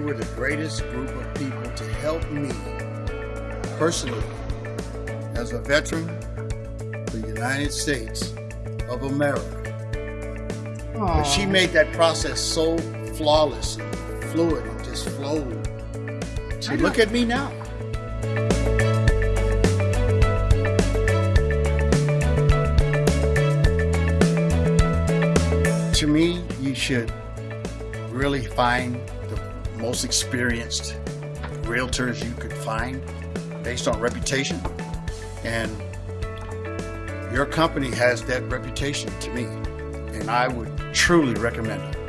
smartest group of people to help me personally as a veteran of the United States of America. But she made that process so flawless and fluid and just flowed. So look at me now. To me, you should really find the most experienced realtors you could find based on reputation. And your company has that reputation to me. And I would truly recommend it.